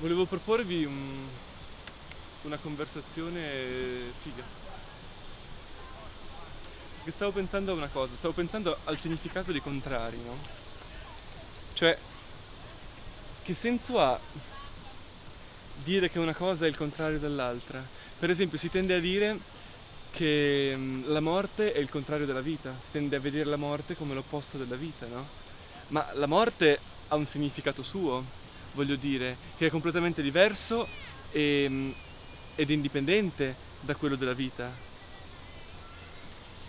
volevo proporvi un- una conversazione figa. Perché stavo pensando a una cosa, stavo pensando al significato dei contrari, no? Cioè, che senso ha dire che una cosa è il contrario dell'altra? Per esempio, si tende a dire che mm, la morte è il contrario della vita, si tende a vedere la morte come l'opposto della vita, no? Ma la morte ha un significato suo, voglio dire, che è completamente diverso e, mm, ed indipendente da quello della vita,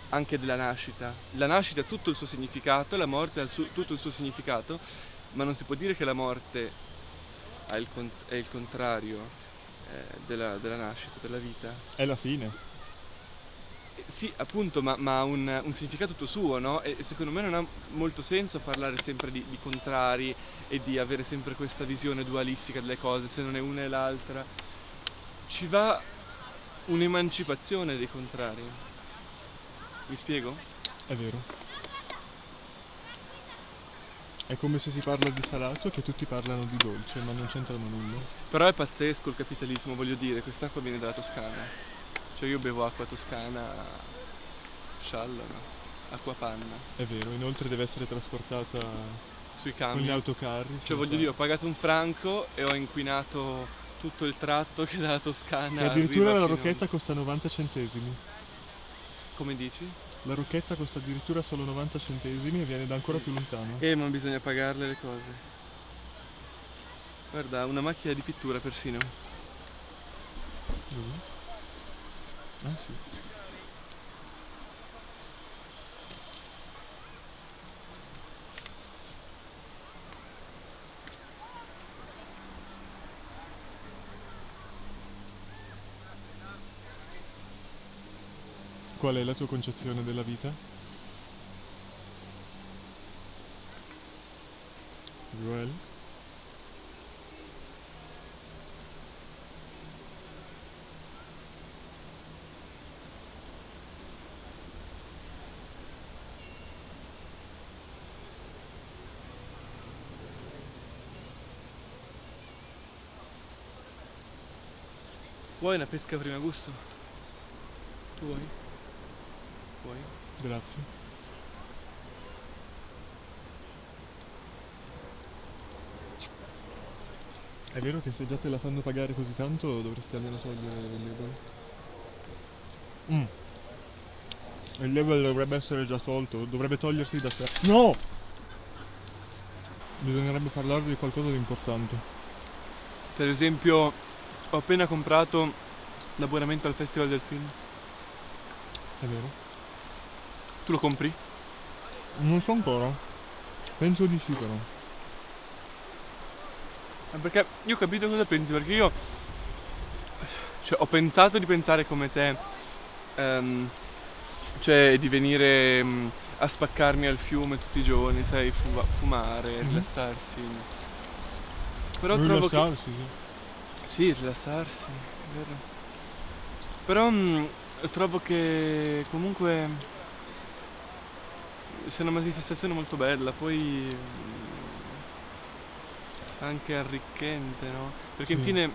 anche della nascita. La nascita ha tutto il suo significato, la morte ha il suo- tutto il suo significato, ma non si può dire che la morte è il contrario eh, della, della nascita, della vita. È la fine. Sì, appunto, ma, ma ha un, un significato tutto suo, no? E secondo me non ha molto senso parlare sempre di, di contrari e di avere sempre questa visione dualistica delle cose, se non è una e l'altra. Ci va un'emancipazione dei contrari. Mi spiego? È vero. È come se si parla di salato che tutti parlano di dolce, ma non c'entrano nulla. Però è pazzesco il capitalismo, voglio dire, quest'acqua viene dalla Toscana. Cioè io bevo acqua toscana sciallo, no? Acqua panna, È vero, inoltre deve essere trasportata sui con cambi. gli autocarri. Cioè voglio dire, ho pagato un franco e ho inquinato tutto il tratto che dalla Toscana E addirittura la rocchetta costa 90 centesimi. Come dici? La rocchetta costa addirittura solo 90 centesimi e viene da ancora più lontano. Eh, ma bisogna pagarle le cose. Guarda, una macchina di pittura persino. Dove? Qual è la tua concezione della vita? Joel? Vuoi una pesca prima gusto? Tu vuoi? Vuoi? Grazie. È vero che se già te la fanno pagare così tanto dovresti almeno togliere il label. Mm. Il label dovrebbe essere già tolto, dovrebbe togliersi da sé. No! Bisognerebbe parlarvi di qualcosa di importante. Per esempio, ho appena comprato l'abbonamento al Festival del Film. È vero? Tu lo compri? Non so ancora. Penso di sì però. Eh, Perché io ho capito cosa pensi, perché io cioè, ho pensato di pensare come te, ehm, cioè di venire mm, a spaccarmi al fiume tutti i giorni, sai, fu- fumare, Mhm. rilassarsi. Però trovo che... Rilassarsi, sì. Sì, rilassarsi, è vero. Però mm, trovo che comunque sia una manifestazione molto bella, poi mm, anche arricchente, no? Perché Sì. infine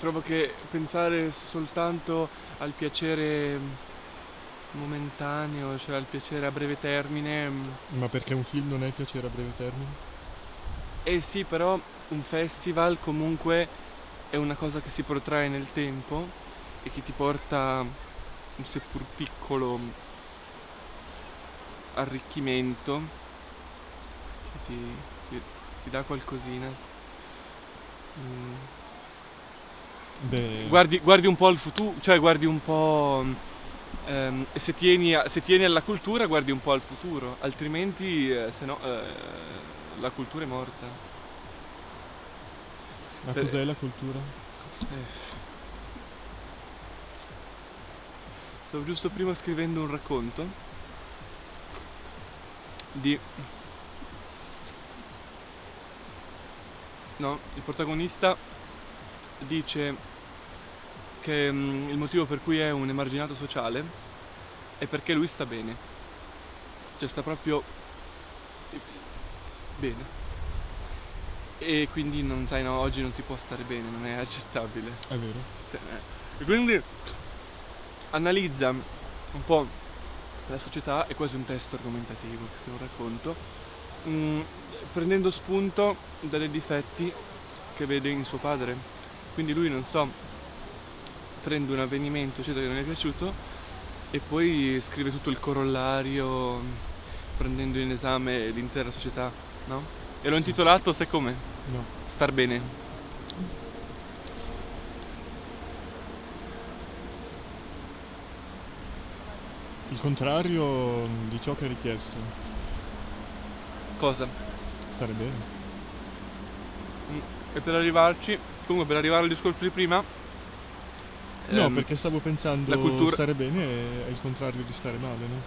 trovo che pensare soltanto al piacere mm, momentaneo, cioè al piacere a breve termine, mm, Ma perché un film non è piacere a breve termine? Eh sì, però un festival comunque è una cosa che si protrae nel tempo e che ti porta un seppur piccolo arricchimento, che ti, ti- ti dà qualcosina. Mm. Beh, Guardi, guardi un po' al futuro, cioè guardi un po'... ehm, e se tieni, a- se tieni alla cultura guardi un po' al futuro, altrimenti eh, se no eh, la cultura è morta. Ma per- cos'è la cultura? Eh. Stavo giusto prima scrivendo un racconto di... No, il protagonista dice che mm, il motivo per cui è un emarginato sociale è perché lui sta bene. Cioè sta proprio bene. E quindi non sai, no, oggi non si può stare bene, non è accettabile. È vero. Sì, eh. E quindi analizza un po' la società, è quasi un testo argomentativo che lo racconto, mm, prendendo spunto dai difetti che vede in suo padre. Quindi lui, non so, prende un avvenimento eccetera che non gli è piaciuto e poi scrive tutto il corollario prendendo in esame l'intera società, no? E l'ho intitolato, sai come? No. Star bene. Il contrario di ciò che è richiesto. Cosa? Stare bene. Mm, E per arrivarci, comunque per arrivare al discorso di prima, No, ehm, perché stavo pensando la cultura- stare bene è, il contrario di stare male, no?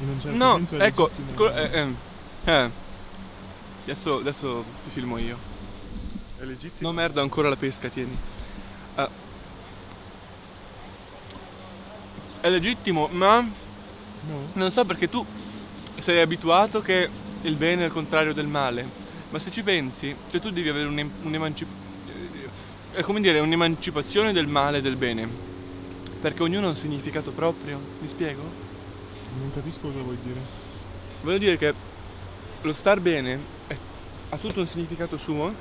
In un certo No, ecco, eh, ehm, eh. Adesso, adesso ti filmo io. è legittimo. No merda, ancora la pesca, tieni. Ah. È legittimo, ma No? non so perché tu sei abituato che il bene è il contrario del male. Ma se ci pensi, cioè tu devi avere un'em- un'emancip- è come dire, un'emancipazione del male e del bene. Perché ognuno ha un significato proprio. Mi spiego? Non capisco cosa vuoi dire. Voglio dire che lo star bene è- ha tutto un significato suo,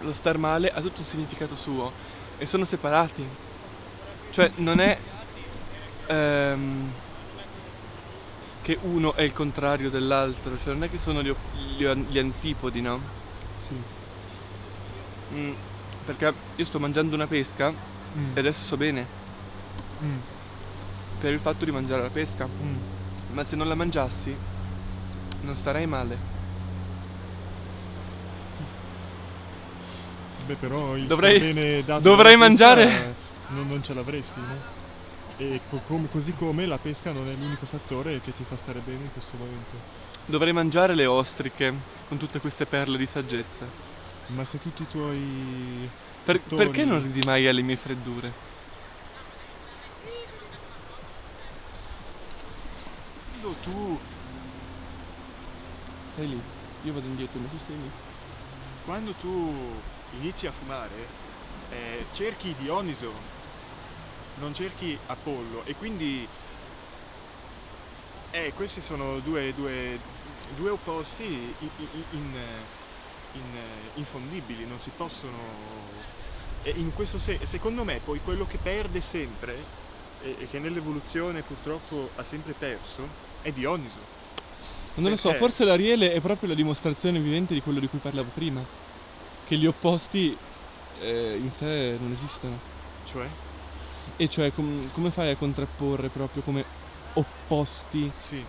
lo star male ha tutto un significato suo e sono separati. Cioè non è ehm, che uno è il contrario dell'altro, cioè non è che sono gli, gli gli antipodi, no? Sì. Mm, perché io sto mangiando una pesca Mm. e adesso so bene Mm. per il fatto di mangiare la pesca, Mm. ma se non la mangiassi non starei male. Beh, però il Dovrei- dovrei dalla pesca, mangiare- Non, non ce l'avresti, no? E co- come- così come la pesca non è l'unico fattore che ti fa stare bene in questo momento. Dovrei mangiare le ostriche con tutte queste perle di saggezza. Ma se tutti i tuoi... Per- Fattori. perché non ridi mai alle mie freddure? Tu, Stai lì, io vado indietro, ma tu stai lì. quando tu inizi a fumare, eh, cerchi Dioniso, non cerchi Apollo e quindi... Eh, questi sono due, due, due opposti in, in- in- in- infondibili, non si possono... In questo senso, secondo me, poi quello che perde sempre, e che nell'evoluzione purtroppo ha sempre perso, è Dioniso. Non lo so, Perché? forse l'Ariele è proprio la dimostrazione vivente di quello di cui parlavo prima. Che gli opposti eh, in sé non esistono. Cioè? E cioè com- come fai a contrapporre proprio come opposti? Sì.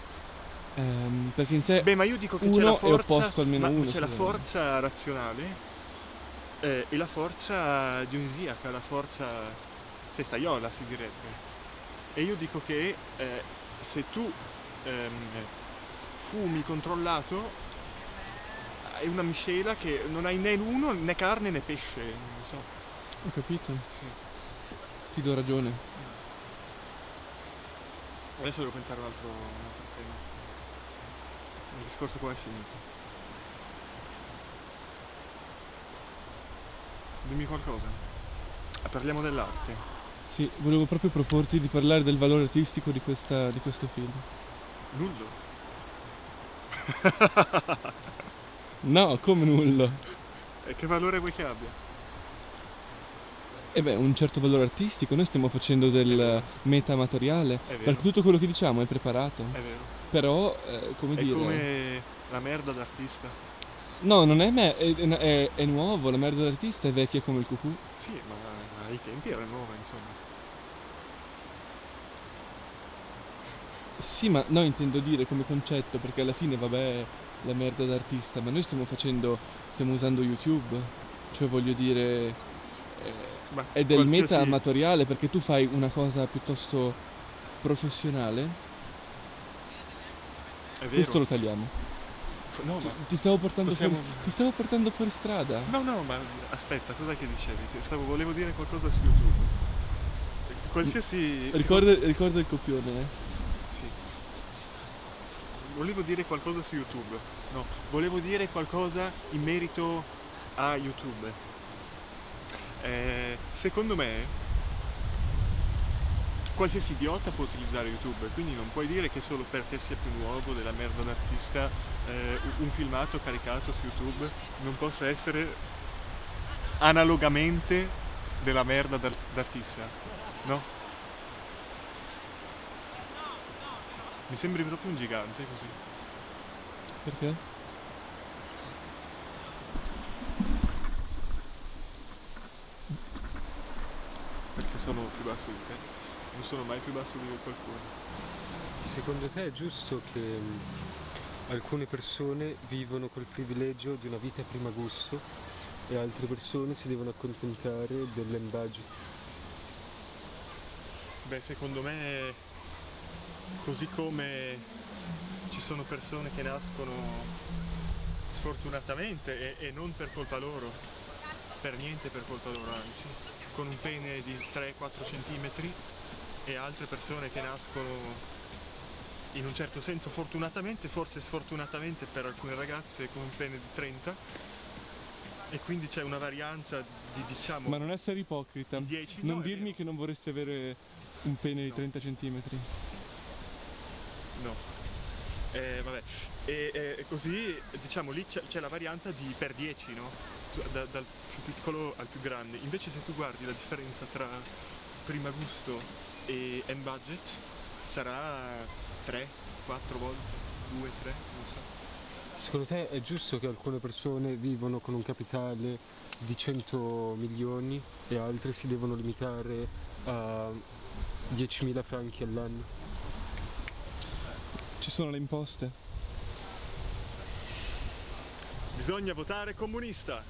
ehm, perché in sé Beh, ma io dico che c'è la forza, c'è la forza razionale eh, e la forza dionisiaca, la forza testaiola si direbbe. E io dico che eh, se tu ehm, fumi controllato è una miscela che non hai né l'uno né carne né pesce, non so. Ho capito, Sì. ti do ragione. Adesso devo pensare a un altro, un altro tema. Il discorso qua è finito. Dimmi qualcosa. Ah, Parliamo dell'arte. Sì, volevo proprio proporti di parlare del valore artistico di, questa- di questo film. Nullo. No, come nullo. E che valore vuoi che abbia? E beh, un certo valore artistico, noi stiamo facendo del metamatoriale, È vero. perché tutto quello che diciamo è preparato. È vero. Però, eh, come È dire... come la merda d'artista. No, non è me, è, è- è nuovo, la merda d'artista è vecchia come il cucù. Sì, ma ai tempi era nuova, insomma. Sì, ma no, intendo dire come concetto, perché alla fine, vabbè, la merda d'artista, ma noi stiamo facendo, stiamo usando YouTube, cioè voglio dire, eh, Ma è del qualsiasi- meta amatoriale, perché tu fai una cosa piuttosto professionale, È vero. questo lo tagliamo. No, Ti, ma... ti stavo portando possiamo- fuori, ti stavo portando fuori strada. No, no, ma aspetta, cos'è che dicevi? Stavo, volevo dire qualcosa su YouTube. Qualsiasi... Ricorda, ricorda il copione, eh. Volevo dire qualcosa su YouTube. No, volevo dire qualcosa in merito a YouTube. Eh, secondo me qualsiasi idiota può utilizzare YouTube, quindi non puoi dire che solo perché sia più nuovo della merda d'artista eh, un filmato caricato su YouTube non possa essere analogamente della merda d'ar- d'artista, no? Mi sembri proprio un gigante così. Perché? Perché sono più basso di te. Non sono mai più basso di qualcuno. Secondo te è giusto che mh, alcune persone vivono col privilegio di una vita prima gusto e altre persone si devono accontentare dell'embudget? Beh, secondo me, così come ci sono persone che nascono sfortunatamente e, e non per colpa loro, per niente per colpa loro, anzi, con un pene di 3-4 cm e altre persone che nascono in un certo senso fortunatamente, forse sfortunatamente per alcune ragazze con un pene di 30 e quindi c'è una varianza di diciamo Ma non essere ipocrita. di 10 Non no, dirmi che non vorresti avere un pene di No. 30 cm. No. Eh, vabbè. E, e così diciamo lì c'è, la varianza di per 10, no? Da- dal più piccolo al più grande. Invece se tu guardi la differenza tra prima gusto e end budget sarà 3, 4 volte, 2, 3, non so. Secondo te è giusto che alcune persone vivono con un capitale di 100 milioni e altre si devono limitare a 10.000 franchi all'anno? Ci sono le imposte. Bisogna votare comunista!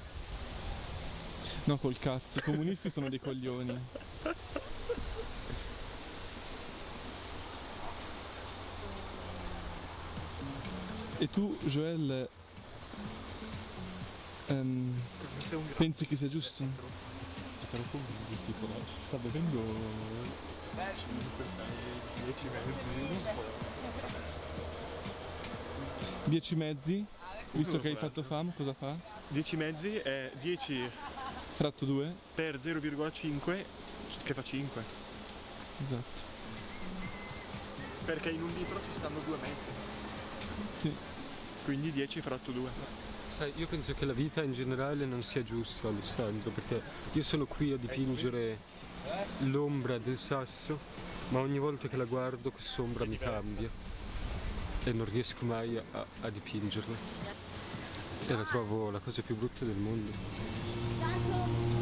No, col cazzo. I comunisti sono dei coglioni. E tu, Joel, ehm, Sei un pensi che sia giusto? Però come tipo, sta bevendo 10 mezzi. 10 mezzi, visto che hai fatto fam, cosa fa? 10 mezzi è 10 Fratto 2? per 0,5 che fa 5. Esatto. Perché in un litro ci stanno due mezzi. Sì. Quindi 10 fratto 2. Sai, io penso che la vita in generale non sia giusta, Alessandro, perché io sono qui a dipingere l'ombra del sasso, ma ogni volta che la guardo quest'ombra mi cambia e non riesco mai a, a dipingerla. E la trovo la cosa più brutta del mondo.